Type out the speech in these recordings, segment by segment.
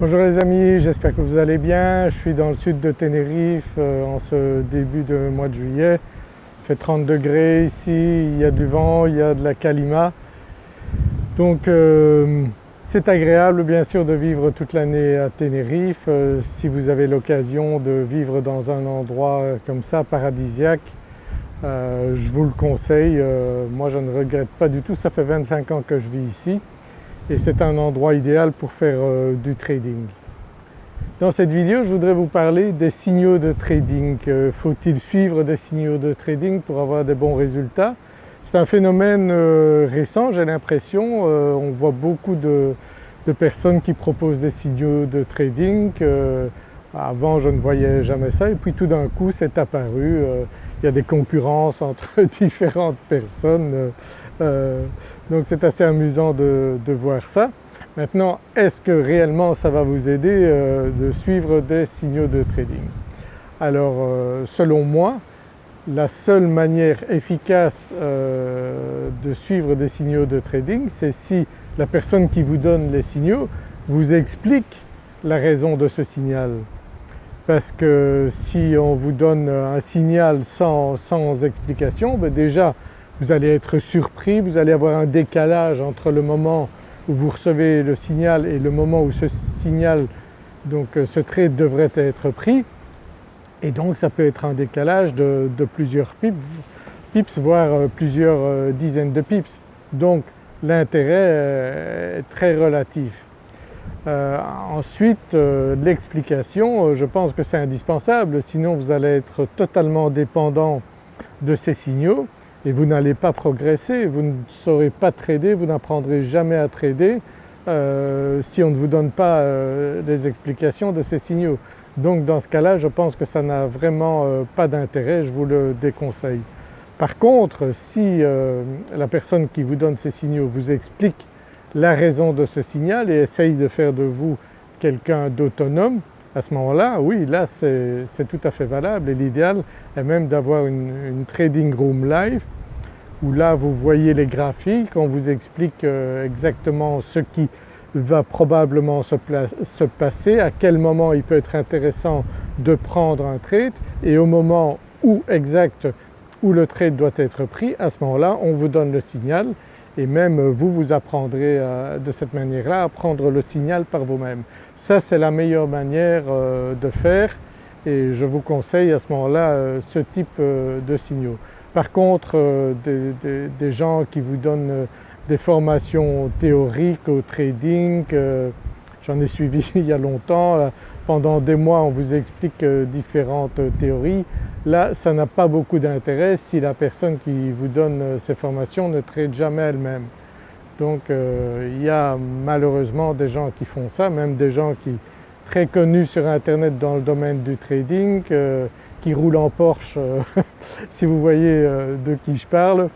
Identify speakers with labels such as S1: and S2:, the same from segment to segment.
S1: Bonjour les amis, j'espère que vous allez bien. Je suis dans le sud de Tenerife euh, en ce début de mois de juillet. Il fait 30 degrés ici, il y a du vent, il y a de la calima. Donc euh, c'est agréable bien sûr de vivre toute l'année à Tenerife. Euh, si vous avez l'occasion de vivre dans un endroit comme ça, paradisiaque, je vous le conseille. moi je ne regrette pas du tout, ça fait 25 ans que je vis ici et c'est un endroit idéal pour faire euh, du trading. Dans cette vidéo je voudrais vous parler des signaux de trading. Faut-il suivre des signaux de trading pour avoir des bons résultats? C'est un phénomène euh, récent j'ai l'impression, euh, on voit beaucoup de, personnes qui proposent des signaux de trading. Avant je ne voyais jamais ça et puis tout d'un coup c'est apparu, il y a des concurrences entre différentes personnes euh, donc c'est assez amusant de, voir ça. Maintenant est-ce que réellement ça va vous aider euh, de suivre des signaux de trading? Alors euh, selon moi la seule manière efficace de suivre des signaux de trading c'est si la personne qui vous donne les signaux vous explique la raison de ce signal. Parce que si on vous donne un signal sans, explication, ben déjà vous allez être surpris, vous allez avoir un décalage entre le moment où vous recevez le signal et le moment où ce signal, donc euh, ce trade devrait être pris et donc ça peut être un décalage de, plusieurs pips, pips, voire euh, plusieurs euh, dizaines de pips. Donc l'intérêt est très relatif. Ensuite l'explication, je pense que c'est indispensable sinon vous allez être totalement dépendant de ces signaux et vous n'allez pas progresser, vous ne saurez pas trader, vous n'apprendrez jamais à trader euh, si on ne vous donne pas euh, les explications de ces signaux. Donc dans ce cas-là je pense que ça n'a vraiment euh, pas d'intérêt, je vous le déconseille. Par contre si la personne qui vous donne ces signaux vous explique la raison de ce signal et essaye de faire de vous quelqu'un d'autonome, à ce moment-là, oui, là c'est tout à fait valable et l'idéal est même d'avoir une, trading room live où là vous voyez les graphiques, on vous explique euh, exactement ce qui va probablement se, se, passer, à quel moment il peut être intéressant de prendre un trade et au moment où exact où le trade doit être pris, à ce moment-là on vous donne le signal et même vous, vous apprendrez euh, de cette manière-là à prendre le signal par vous-même. Ça c'est la meilleure manière euh, de faire et je vous conseille à ce moment-là euh, ce type de signaux. Par contre des, gens qui vous donnent des formations théoriques au trading, j'en ai suivi il y a longtemps, pendant des mois on vous explique différentes théories, Là ça n'a pas beaucoup d'intérêt si la personne qui vous donne euh, ces formations ne trade jamais elle-même. Donc euh, il y a malheureusement des gens qui font ça, même des gens qui très connus sur internet dans le domaine du trading, euh, qui roulent en Porsche si vous voyez de qui je parle.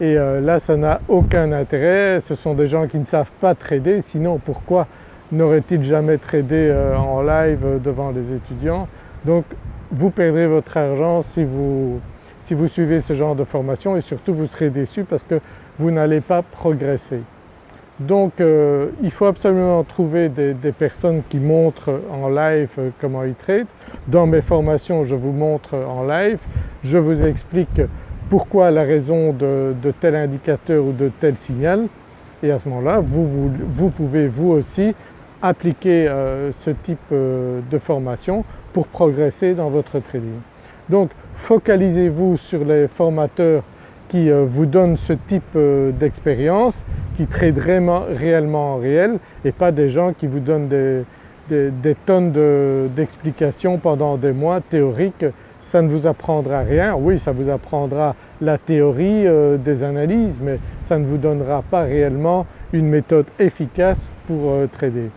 S1: Et là ça n'a aucun intérêt, ce sont des gens qui ne savent pas trader, sinon pourquoi n'auraient-ils jamais tradé en live devant les étudiants? Donc vous perdrez votre argent si vous, si vous suivez ce genre de formation et surtout vous serez déçu parce que vous n'allez pas progresser. Donc euh, il faut absolument trouver des, personnes qui montrent en live euh, comment ils traitent. Dans mes formations je vous montre en live, je vous explique pourquoi la raison de, tel indicateur ou de tel signal et à ce moment-là vous, vous, pouvez vous aussi appliquer euh, ce type de formation pour progresser dans votre trading. Donc focalisez-vous sur les formateurs qui euh, vous donnent ce type euh, d'expérience, qui tradent réellement en réel et pas des gens qui vous donnent des, tonnes d'explications pendant des mois théoriques. Ça ne vous apprendra rien, oui ça vous apprendra la théorie euh, des analyses mais ça ne vous donnera pas réellement une méthode efficace pour trader.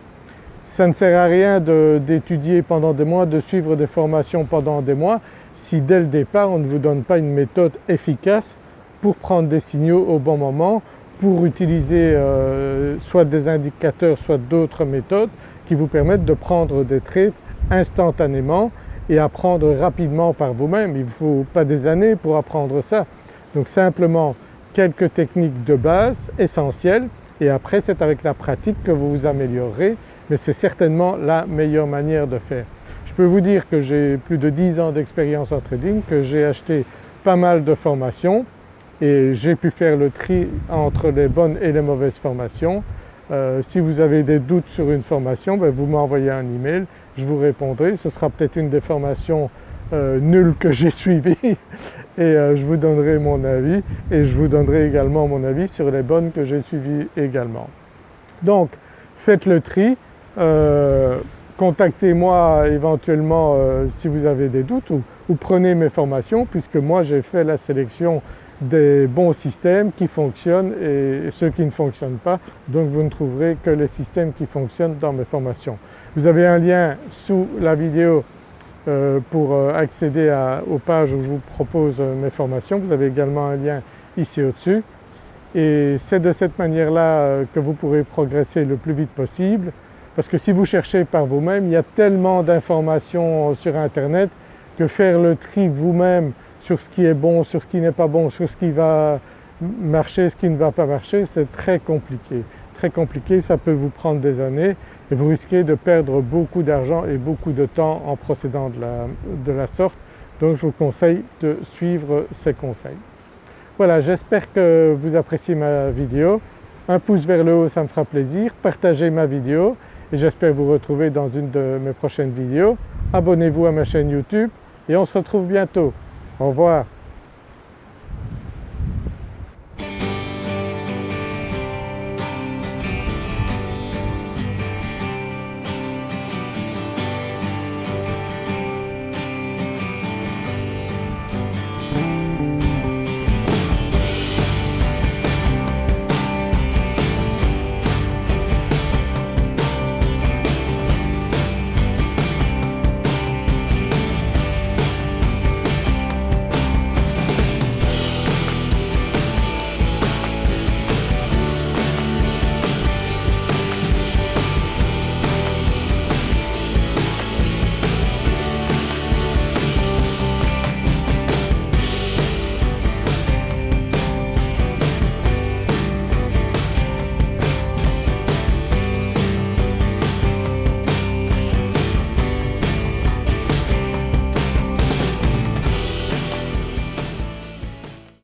S1: Ça ne sert à rien d'étudier pendant des mois, de suivre des formations pendant des mois si dès le départ on ne vous donne pas une méthode efficace pour prendre des signaux au bon moment, pour utiliser euh, soit des indicateurs soit d'autres méthodes qui vous permettent de prendre des trades instantanément et apprendre rapidement par vous-même. Il ne faut pas des années pour apprendre ça. Donc simplement quelques techniques de base essentielles et après c'est avec la pratique que vous vous améliorerez mais c'est certainement la meilleure manière de faire. Je peux vous dire que j'ai plus de 10 ans d'expérience en trading, que j'ai acheté pas mal de formations et j'ai pu faire le tri entre les bonnes et les mauvaises formations. Euh, si vous avez des doutes sur une formation, ben vous m'envoyez un email, je vous répondrai. Ce sera peut-être une des formations euh, nulles que j'ai suivies et euh, je vous donnerai mon avis et je vous donnerai également mon avis sur les bonnes que j'ai suivies également. Donc faites le tri, contactez-moi éventuellement si vous avez des doutes ou, prenez mes formations puisque moi j'ai fait la sélection des bons systèmes qui fonctionnent et ceux qui ne fonctionnent pas. Donc vous ne trouverez que les systèmes qui fonctionnent dans mes formations. Vous avez un lien sous la vidéo euh, pour euh, accéder aux pages où je vous propose euh, mes formations. Vous avez également un lien ici au-dessus et c'est de cette manière-là que vous pourrez progresser le plus vite possible parce que si vous cherchez par vous-même, il y a tellement d'informations sur internet que faire le tri vous-même sur ce qui est bon, sur ce qui n'est pas bon, sur ce qui va marcher, ce qui ne va pas marcher, c'est très compliqué. Très compliqué, ça peut vous prendre des années et vous risquez de perdre beaucoup d'argent et beaucoup de temps en procédant de la, de la sorte. Donc je vous conseille de suivre ces conseils. Voilà, j'espère que vous appréciez ma vidéo. Un pouce vers le haut, ça me fera plaisir. Partagez ma vidéo et j'espère vous retrouver dans une de mes prochaines vidéos. Abonnez-vous à ma chaîne YouTube et on se retrouve bientôt. Au revoir.